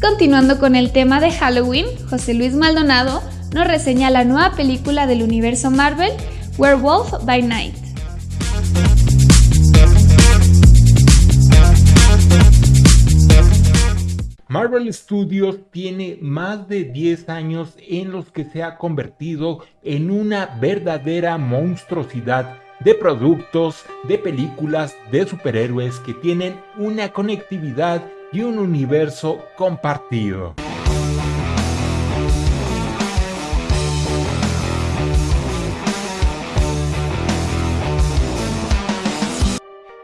Continuando con el tema de Halloween, José Luis Maldonado nos reseña la nueva película del universo Marvel, Werewolf by Night. Marvel Studios tiene más de 10 años en los que se ha convertido en una verdadera monstruosidad de productos, de películas, de superhéroes que tienen una conectividad y un universo compartido.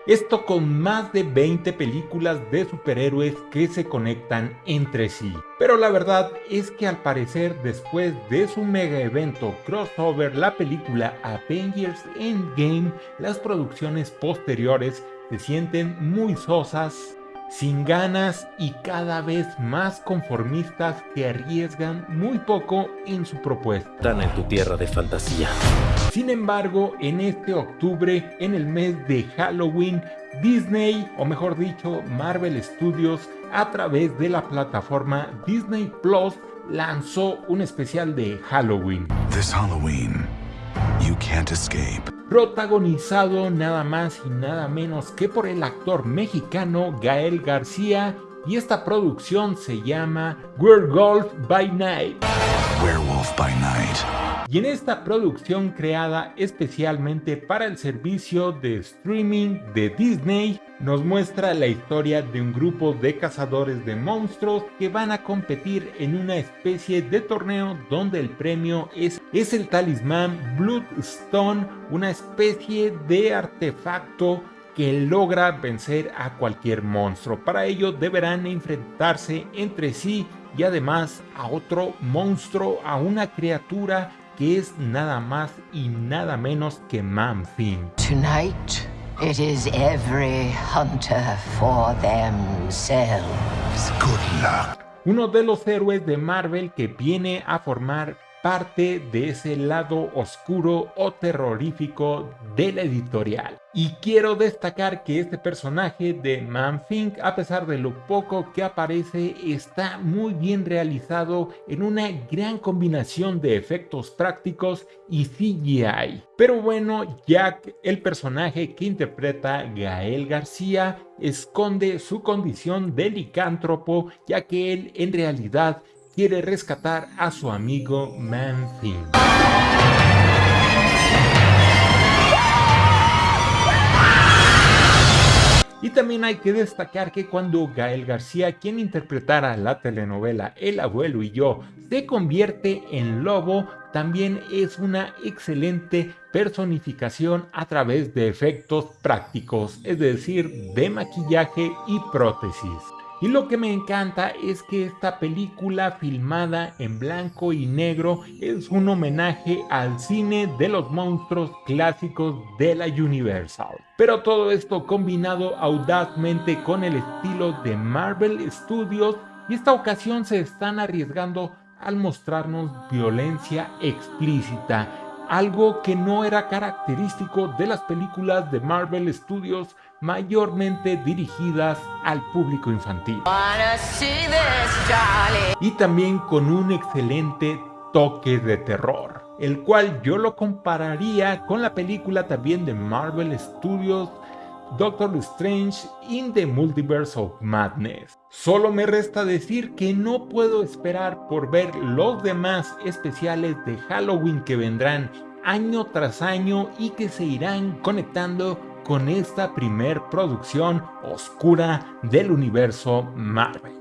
Esto con más de 20 películas de superhéroes que se conectan entre sí. Pero la verdad es que al parecer después de su mega evento crossover la película Avengers Endgame, las producciones posteriores se sienten muy sosas, sin ganas y cada vez más conformistas que arriesgan muy poco en su propuesta. Están en tu tierra de fantasía. Sin embargo, en este octubre, en el mes de Halloween, Disney, o mejor dicho, Marvel Studios, a través de la plataforma Disney Plus, lanzó un especial de Halloween. This Halloween, you can't escape protagonizado nada más y nada menos que por el actor mexicano Gael García y esta producción se llama Werewolf by Night. Werewolf by Night y en esta producción creada especialmente para el servicio de streaming de Disney, nos muestra la historia de un grupo de cazadores de monstruos que van a competir en una especie de torneo donde el premio es, es el talismán Bloodstone, una especie de artefacto que logra vencer a cualquier monstruo. Para ello deberán enfrentarse entre sí y además a otro monstruo, a una criatura que es nada más y nada menos que Manfin. Tonight, it is every hunter for themselves. Good luck. Uno de los héroes de Marvel que viene a formar parte de ese lado oscuro o terrorífico de la editorial. Y quiero destacar que este personaje de Manfink, a pesar de lo poco que aparece, está muy bien realizado en una gran combinación de efectos prácticos y CGI. Pero bueno, Jack, el personaje que interpreta Gael García, esconde su condición de licántropo, ya que él en realidad quiere rescatar a su amigo Manfin. Y también hay que destacar que cuando Gael García, quien interpretara la telenovela El abuelo y yo, se convierte en lobo, también es una excelente personificación a través de efectos prácticos, es decir, de maquillaje y prótesis. Y lo que me encanta es que esta película filmada en blanco y negro es un homenaje al cine de los monstruos clásicos de la Universal. Pero todo esto combinado audazmente con el estilo de Marvel Studios y esta ocasión se están arriesgando al mostrarnos violencia explícita, algo que no era característico de las películas de Marvel Studios mayormente dirigidas al público infantil. Y también con un excelente toque de terror, el cual yo lo compararía con la película también de Marvel Studios Doctor Strange in the Multiverse of Madness. Solo me resta decir que no puedo esperar por ver los demás especiales de Halloween que vendrán año tras año y que se irán conectando con esta primer producción oscura del universo Marvel.